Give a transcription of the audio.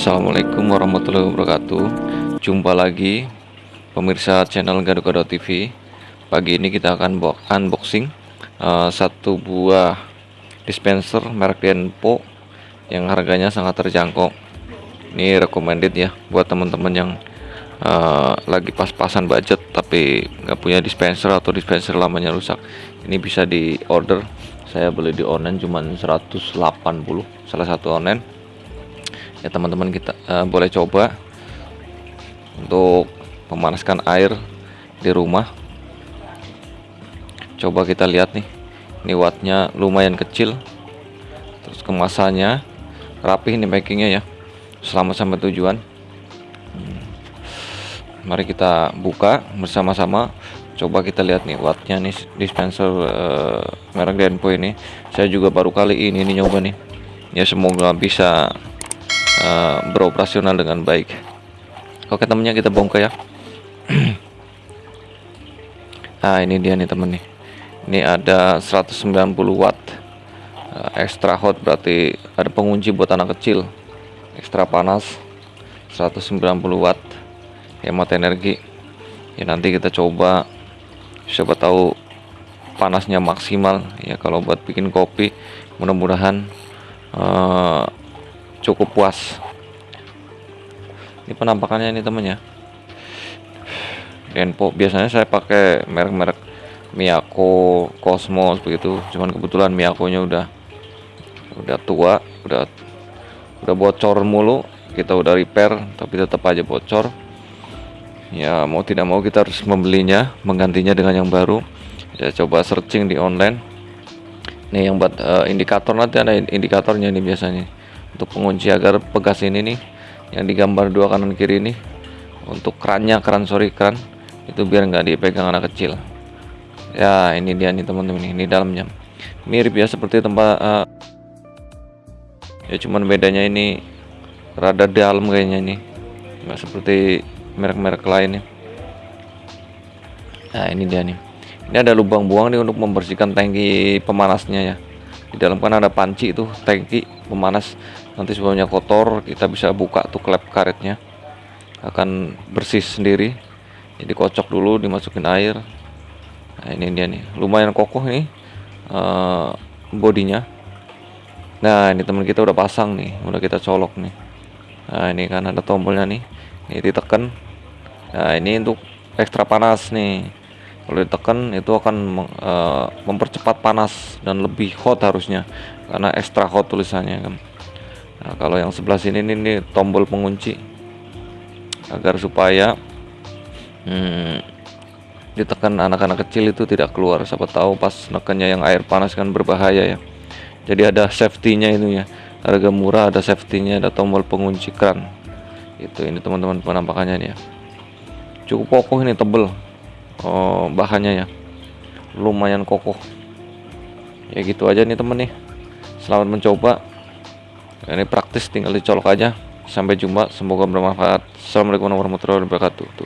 Assalamualaikum warahmatullahi wabarakatuh. Jumpa lagi Pemirsa channel Gado-Gado TV Pagi ini kita akan unboxing uh, Satu buah dispenser merek Denpo Yang harganya sangat terjangkau. Ini recommended ya Buat teman-teman yang uh, Lagi pas-pasan budget Tapi nggak punya dispenser atau dispenser lamanya rusak. Ini bisa di order. Saya beli di online cuman 180 Salah satu online ya teman-teman kita uh, boleh coba untuk memanaskan air di rumah. Coba kita lihat nih ini wattnya lumayan kecil. Terus kemasannya rapi ini packingnya ya selamat sampai tujuan. Hmm. mari kita buka bersama-sama. Coba kita lihat nih wattnya nih dispenser uh, merek Denpo ini. Saya juga baru kali ini, ini nyoba nih. Ya semoga bisa uh, beroperasional dengan baik. Oke temennya kita bongkar ya. Nah ini dia nih temen nih. Ini ada 190 watt uh, extra hot berarti ada pengunci buat anak kecil. Ekstra panas 190 watt hemat energi. Ya nanti kita coba. Siapa tahu panasnya maksimal. Ya kalau buat bikin kopi mudah-mudahan uh, cukup puas. Ini penampakannya ini temennya. Denpo biasanya saya pakai merek-merek Miyako Cosmos begitu. Cuman kebetulan Miyako nya udah udah tua udah udah bocor mulu. Kita udah repair tapi tetap aja bocor. Ya mau tidak mau kita harus membelinya menggantinya dengan yang baru. Ya coba searching di online. Nih yang buat uh, indikator nanti ada indikatornya ini biasanya untuk pengunci agar pegas ini nih yang digambar dua kanan kiri ini untuk kerannya keran sorry keran itu biar nggak dipegang anak kecil. Ya ini dia nih teman-teman ini dalamnya. Mirip ya seperti tempat uh, ya cuman bedanya ini rada dalam kayaknya ini. Nggak seperti merek-merek lain ya. Nah ini dia nih. Ini ada lubang buang nih untuk membersihkan tangki pemanasnya ya. Di dalam kan ada panci itu tangki pemanas nanti sebelumnya kotor kita bisa buka tuh klep karetnya. Akan bersih sendiri. Jadi kocok dulu dimasukin air. Nah ini dia nih. Lumayan kokoh nih uh, bodinya. Nah ini teman kita udah pasang nih udah kita colok nih. Nah ini kan ada tombolnya nih. Ini ditekan nah ini untuk ekstra panas nih. Kalau ditekan itu akan uh, mempercepat panas dan lebih hot harusnya. Karena extra hot tulisannya kan nah kalau yang sebelah sini ini, ini tombol pengunci. Agar supaya hmm, ditekan anak-anak kecil itu tidak keluar. Siapa tahu pas nekannya yang air panas kan berbahaya ya. Jadi ada safety-nya itu ya. Harga murah ada safety-nya ada tombol pengunci kran itu ini teman-teman penampakannya nih ya. Cukup kokoh ini tebel. Oh, bahannya ya. Lumayan kokoh. Ya gitu aja nih temen nih. Selamat mencoba ini praktis tinggal dicolok aja. Sampai jumpa semoga bermanfaat. Assalamualaikum warahmatullahi wabarakatuh